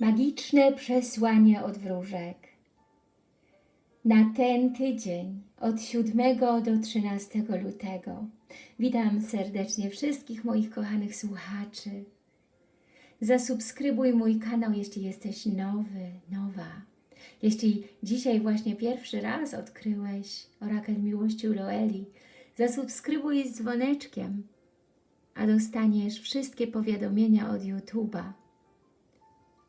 Magiczne przesłanie od wróżek. Na ten tydzień od 7 do 13 lutego witam serdecznie wszystkich moich kochanych słuchaczy. Zasubskrybuj mój kanał, jeśli jesteś nowy, nowa. Jeśli dzisiaj właśnie pierwszy raz odkryłeś Orakel Miłości Loeli, zasubskrybuj z dzwoneczkiem, a dostaniesz wszystkie powiadomienia od YouTube'a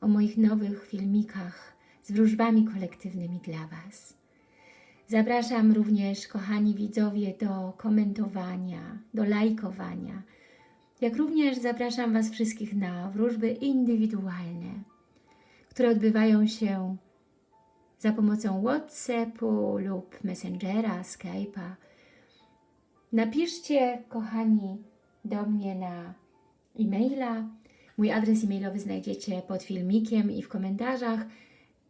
o moich nowych filmikach z wróżbami kolektywnymi dla Was. Zapraszam również, kochani widzowie, do komentowania, do lajkowania, jak również zapraszam Was wszystkich na wróżby indywidualne, które odbywają się za pomocą Whatsappu lub Messengera, Skype'a. Napiszcie, kochani, do mnie na e-maila. Mój adres e-mailowy znajdziecie pod filmikiem i w komentarzach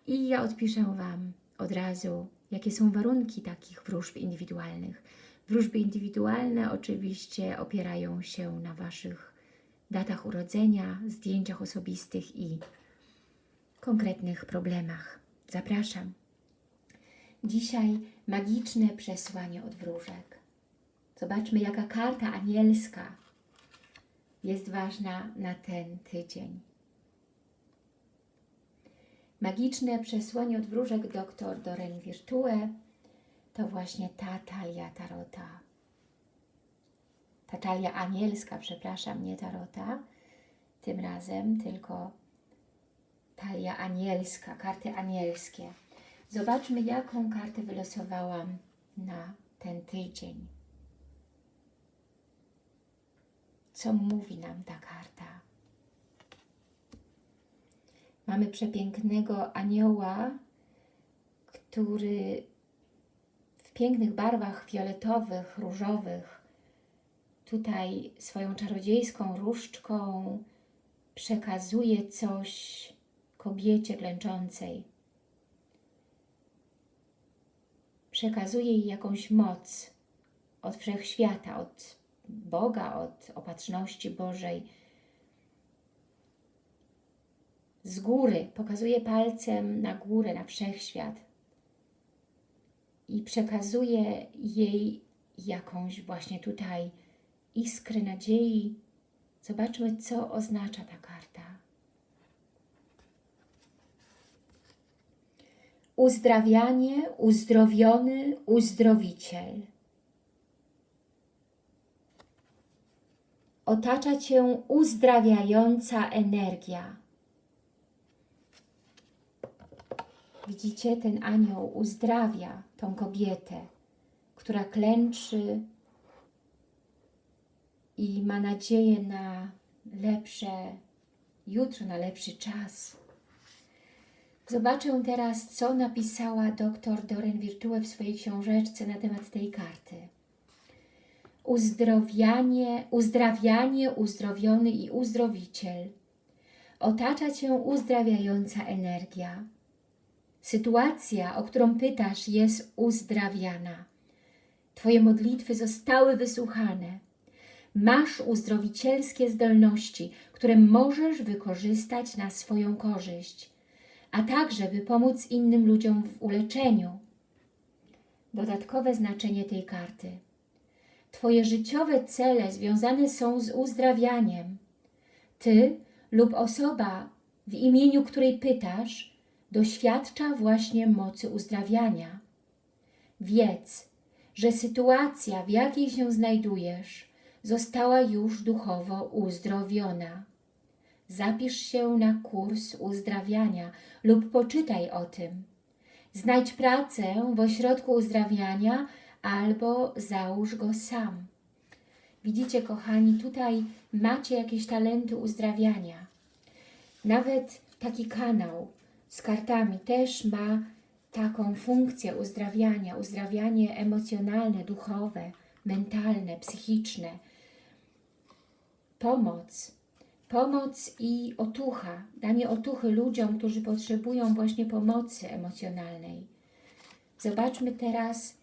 i ja odpiszę Wam od razu, jakie są warunki takich wróżb indywidualnych. Wróżby indywidualne oczywiście opierają się na Waszych datach urodzenia, zdjęciach osobistych i konkretnych problemach. Zapraszam. Dzisiaj magiczne przesłanie od wróżek. Zobaczmy, jaka karta anielska jest ważna na ten tydzień. Magiczne przesłanie od wróżek dr Doreen Virtue to właśnie ta talia tarota. Ta talia anielska, przepraszam, nie tarota, tym razem tylko talia anielska, karty anielskie. Zobaczmy, jaką kartę wylosowałam na ten tydzień. Co mówi nam ta karta? Mamy przepięknego anioła, który w pięknych barwach fioletowych, różowych tutaj swoją czarodziejską różdżką przekazuje coś kobiecie klęczącej. Przekazuje jej jakąś moc od wszechświata, od Boga, od opatrzności Bożej. Z góry pokazuje palcem na górę, na wszechświat i przekazuje jej jakąś właśnie tutaj iskrę nadziei. Zobaczmy, co oznacza ta karta. Uzdrawianie, uzdrowiony, uzdrowiciel. Otacza Cię uzdrawiająca energia. Widzicie, ten anioł uzdrawia tą kobietę, która klęczy i ma nadzieję na lepsze jutro, na lepszy czas. Zobaczę teraz, co napisała dr Doreen Virtue w swojej książeczce na temat tej karty. Uzdrowianie, uzdrawianie, uzdrowiony i uzdrowiciel. Otacza Cię uzdrawiająca energia. Sytuacja, o którą pytasz, jest uzdrawiana. Twoje modlitwy zostały wysłuchane. Masz uzdrowicielskie zdolności, które możesz wykorzystać na swoją korzyść, a także by pomóc innym ludziom w uleczeniu. Dodatkowe znaczenie tej karty. Twoje życiowe cele związane są z uzdrawianiem. Ty lub osoba, w imieniu której pytasz, doświadcza właśnie mocy uzdrawiania. Wiedz, że sytuacja, w jakiej się znajdujesz, została już duchowo uzdrowiona. Zapisz się na kurs uzdrawiania lub poczytaj o tym. Znajdź pracę w ośrodku uzdrawiania albo załóż go sam. Widzicie, kochani, tutaj macie jakieś talenty uzdrawiania. Nawet taki kanał z kartami też ma taką funkcję uzdrawiania, uzdrawianie emocjonalne, duchowe, mentalne, psychiczne. Pomoc, pomoc i otucha, danie otuchy ludziom, którzy potrzebują właśnie pomocy emocjonalnej. Zobaczmy teraz,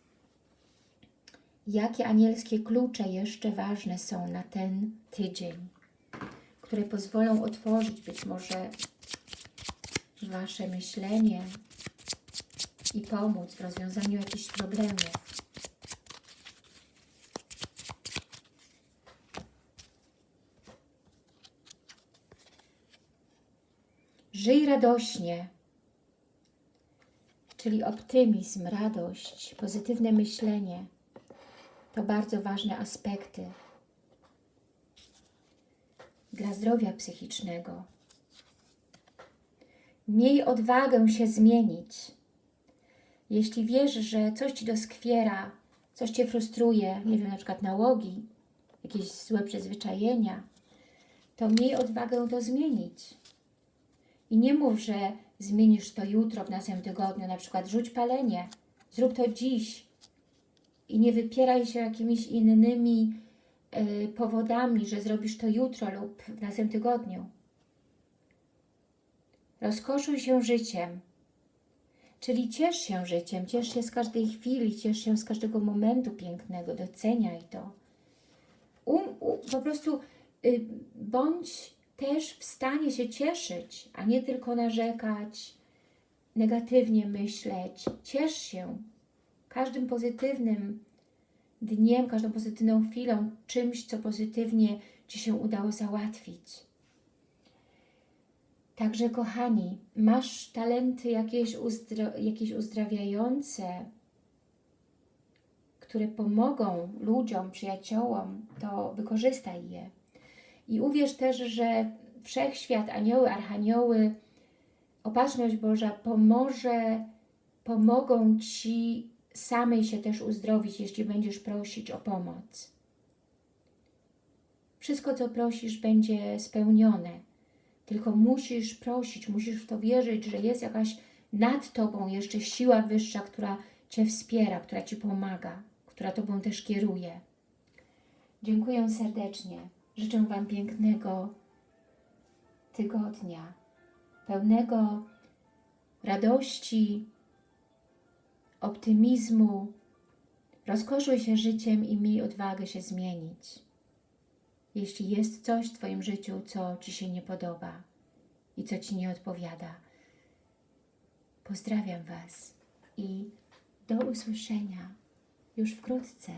jakie anielskie klucze jeszcze ważne są na ten tydzień, które pozwolą otworzyć być może Wasze myślenie i pomóc w rozwiązaniu jakichś problemów. Żyj radośnie, czyli optymizm, radość, pozytywne myślenie. To bardzo ważne aspekty dla zdrowia psychicznego. Miej odwagę się zmienić. Jeśli wiesz, że coś Ci doskwiera, coś Cię frustruje, nie wiem, na przykład nałogi, jakieś złe przyzwyczajenia, to miej odwagę to zmienić. I nie mów, że zmienisz to jutro, w następnym tygodniu, na przykład rzuć palenie, zrób to dziś i nie wypieraj się jakimiś innymi y, powodami, że zrobisz to jutro lub w następnym tygodniu. Rozkoszuj się życiem, czyli ciesz się życiem, ciesz się z każdej chwili, ciesz się z każdego momentu pięknego, doceniaj to. Um, u, po prostu y, bądź też w stanie się cieszyć, a nie tylko narzekać, negatywnie myśleć. Ciesz się każdym pozytywnym dniem, każdą pozytywną chwilą, czymś, co pozytywnie Ci się udało załatwić. Także, kochani, masz talenty jakieś, uzdro jakieś uzdrawiające, które pomogą ludziom, przyjaciołom, to wykorzystaj je. I uwierz też, że Wszechświat, anioły, archanioły, opatrzność Boża pomoże, pomogą Ci samej się też uzdrowić, jeśli będziesz prosić o pomoc. Wszystko, co prosisz, będzie spełnione. Tylko musisz prosić, musisz w to wierzyć, że jest jakaś nad Tobą jeszcze siła wyższa, która Cię wspiera, która Ci pomaga, która Tobą też kieruje. Dziękuję serdecznie. Życzę Wam pięknego tygodnia, pełnego radości, optymizmu. Rozkoszuj się życiem i miej odwagę się zmienić. Jeśli jest coś w Twoim życiu, co Ci się nie podoba i co Ci nie odpowiada. Pozdrawiam Was i do usłyszenia już wkrótce.